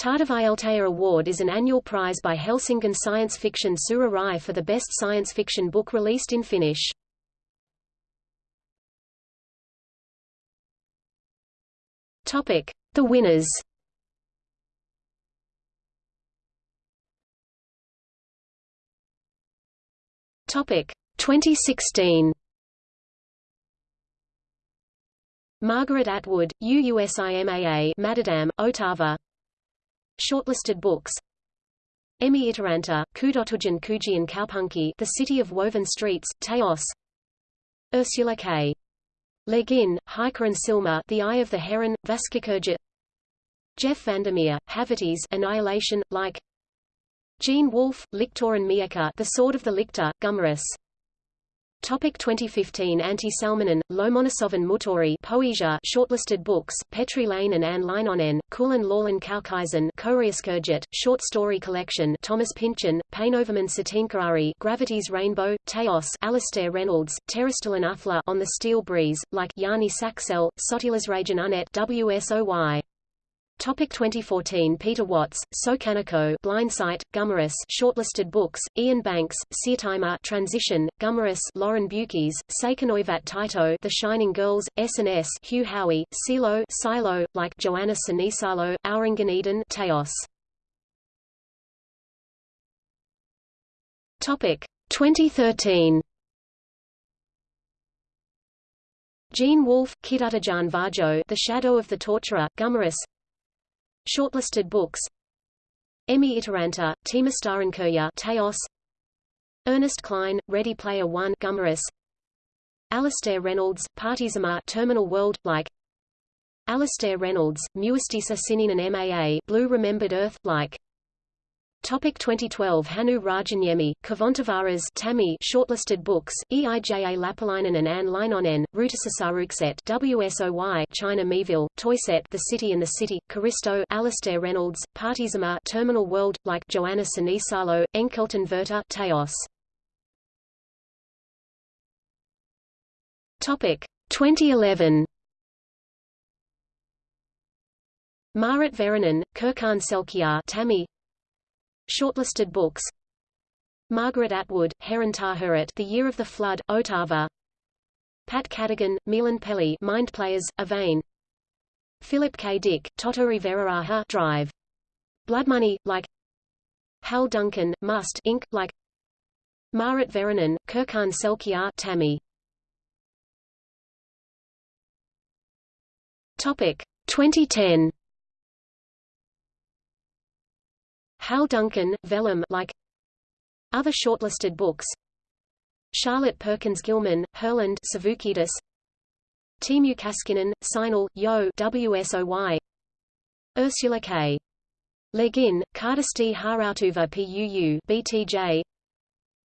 Tähtivaeltaja Award is an annual prize by Helsingin Science Fiction Sura Rai for the best science fiction book released in Finnish. Topic: The winners. Topic: 2016. Margaret Atwood, UUSIMAA MaddAddam, Otava Shortlisted books. Emmi Itäranta, Kudotujan Kujian Kaupunki The City of Woven Streets, Teos. Ursula K. Le Guin, Hiker and Silma The Eye of the Heron, Vaskikurja Jeff VanderMeer, Haverties Annihilation, like. Gene Wolfe, Lictor and Mieka The Sword of the Lictor, Gummerus Topic 2015 Antti Salminen, Lomonossovan Mutori Poesia Shortlisted books, Petri Laine and Anne Leinonen, Kulin Lawlin Kaukaisen Koreaskurjet, Short Story Collection Thomas Pynchon, Painoverman Sateenkaari Gravity's Rainbow, Teos Alastair Reynolds, Terrestrial Athla On the Steel Breeze, like Jani Saxell, Sotilasrajan Unet WSOY Topic 2014 Peter Watts, So Sokanako Blindsight, Gummerus Shortlisted books, Iain Banks, Seartimer Transition, Gummerus Lauren Beukes, Seikanoivat Taito The Shining Girls, S&S Hugh Howey, Silo Silo, like Johanna Sinisalo, Auringan Teos. Topic 2013 Gene Wolfe, Kidutajan Varjo The Shadow of the Torturer, Gummerus Shortlisted books. Emmi Itäranta, Tiimistarinkurja Teos. Ernest Cline, Ready Player One Gummerus Alastair Reynolds, Partizama Terminal World, like. Alastair Reynolds, Muistissa Sininen MAA Blue Remembered Earth, like Topic 2012 Hannu Rajaniemi, Kvanttivaras Tammi Shortlisted books, Eija Lappalainen and Anne Leinonen, Ruutisasarukset WSOY China Miéville, Toyset The City and the City, Karisto Alastair Reynolds, Partizama Terminal World, like Johanna Sinisalo, Enkelton Verta Teos. Topic 2011 Maarit Väyrynen, Kirkan Selkiä Tammi Shortlisted books Margaret Atwood, Heron Tahuret The Year of the Flood, Otava Pat Cadigan, Milan Pelli Mind Players, Avain Philip K. Dick, Totori Veraraha Drive. Blood Money, like Hal Duncan, Must Inc., like Maarit Väyrynen, Kirkan Selkiä Tammi Topic 2010 Hal Duncan, Vellum like Other shortlisted books Charlotte Perkins Gilman, Herland Savukidis Teemu Kaskinen, Sinal, Yo WSOY Ursula K. Le Guin, Kardasti Harautuva PUU BTJ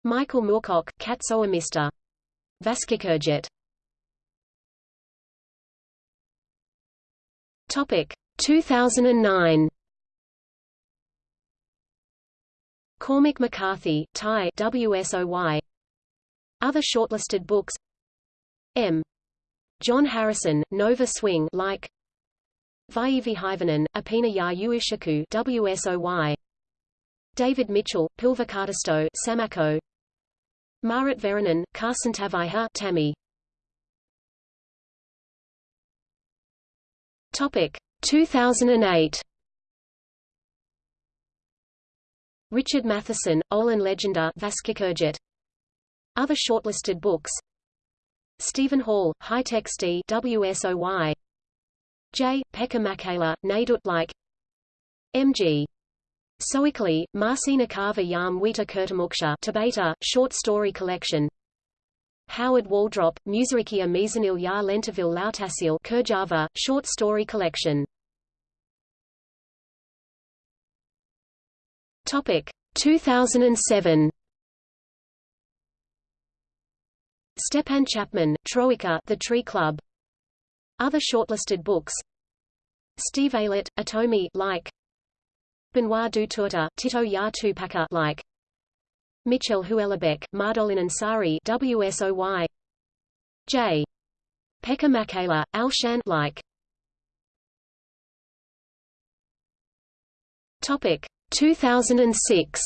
Michael Moorcock, Katsoamista Vaskikurjet Topic 2009 Cormac McCarthy, Thai WSOY. Other shortlisted books M. John Harrison, Nova Swing like Vaivi Hivanen, Apina Ya Uushaku WSOY. David Mitchell, Pilvakatisto Samako. Maarit Väyrynen, Karsantavaiha Tammi. Topic 2008 Richard Matheson, Olin Legenda Vaskikurjet. Other shortlisted books Steven Hall, High Text D WSOY J. Pekka Mäkelä, Nadut like M.G. Soikkeli, Marcina Carver Yam Wita Kurtamuksha Tabata, Short Story Collection Howard Waldrop, Musarikia Mizanil Ya Lentaville Lautasil Kurjava, Short Story Collection Topic 2007 Stepan Chapman, Troika The Tree Club. Other shortlisted books. Steve Aylett, Atomi like. Benoît Duteurtre, Tito Ya Tupaka like. Michel Houellebecq, Mardolin Ansari WSOY J. Pekka Mäkelä, Alshan like. Topic 2006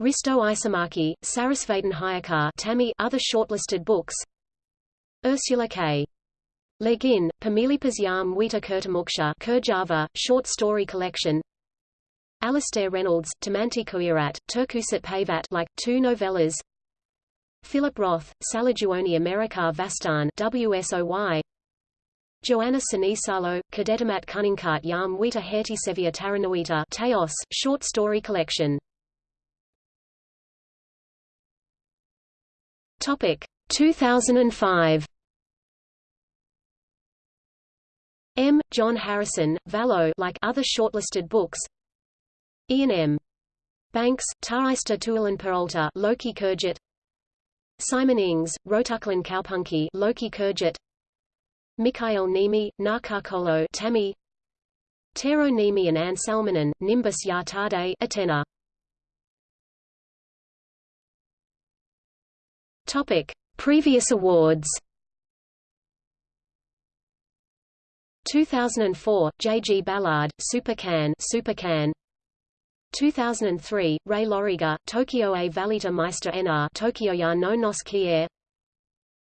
Risto Isomäki, Sarasvatin Hayakar Tammi other shortlisted books. Ursula K. Le Guin, Pamilipas Yam Wita Kurtamuksha Kurjava, short story collection. Alastair Reynolds, Tamanti Kuirat, Turkusat Pavat like, two novellas. Philip Roth, Salajuoni America Vastan WSOY Johanna Sinisalo, Kadetamat Kuninkat Yam Wita Hertisevia Taranuita Teos, short story collection. Topic 2005 M. John Harrison, Valo like other shortlisted books. Iain M. Banks, Taraista Tualan Peralta Loki Kurjit. Simon Ings, Rotuklan Kaupunki Loki Kurjit Mikhail Niemi, Narkakolo Tammy Tero Niemi and Anne Salmonen, Nimbus Yatade Atena Topic: Previous awards. 2004, J. G. Ballard, Supercan, Supercan. 2003, Ray Loriga, Tokyo A Valita Meister NR, Tokyo ya no nos Kier.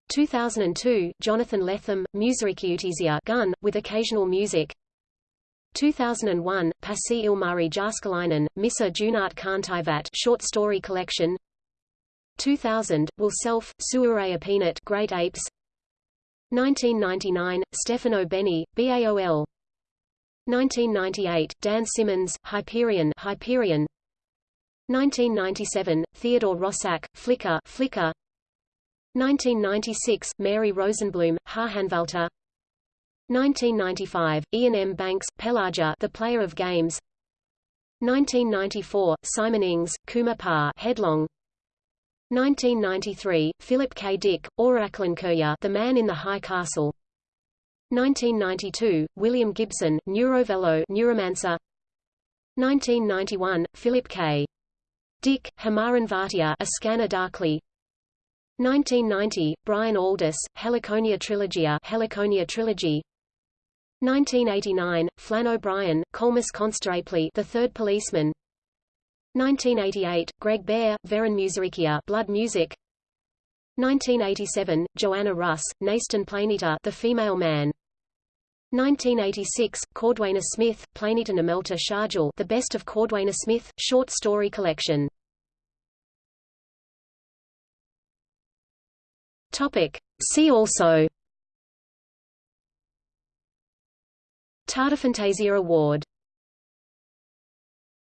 2002, Jonathan Lethem, Musicutizia Gun, with occasional music. 2001, Pasi Ilmari Jääskeläinen, Missa Junat Kantaivat short story collection. 2000, Will Self, Suaraya Peanut Great Apes 1999, Stefano Benni, BAOL 1998, Dan Simmons, Hyperion Hyperion 1997, Theodore Roszak, Flicker Flicker 1996, Mary Rosenblum, Harhanvalta 1995, Iain M. Banks, Pelagia The Player of Games 1994, Simon Ings, Kuma Pa Headlong 1993, Philip K. Dick, Oraklankirya The Man in the High Castle 1992, William Gibson, Neurovello Neuromancer 1991, Philip K. Dick, Hamaran A Scanner Darkly 1990, Brian Aldiss, Helliconia Trilogia Helliconia Trilogy. 1989, Flann O'Brien, Colmus Constantly The Third Policeman. 1988, Greg Bear, Veron Musirikia Blood Music. 1987, Joanna Russ, Naston Planeta The Female Man. 1986, Cordwainer Smith, Planeta Namelta Sharjal The Best of Cordwainer Smith, short story collection Topic. See also Tähtifantasia Award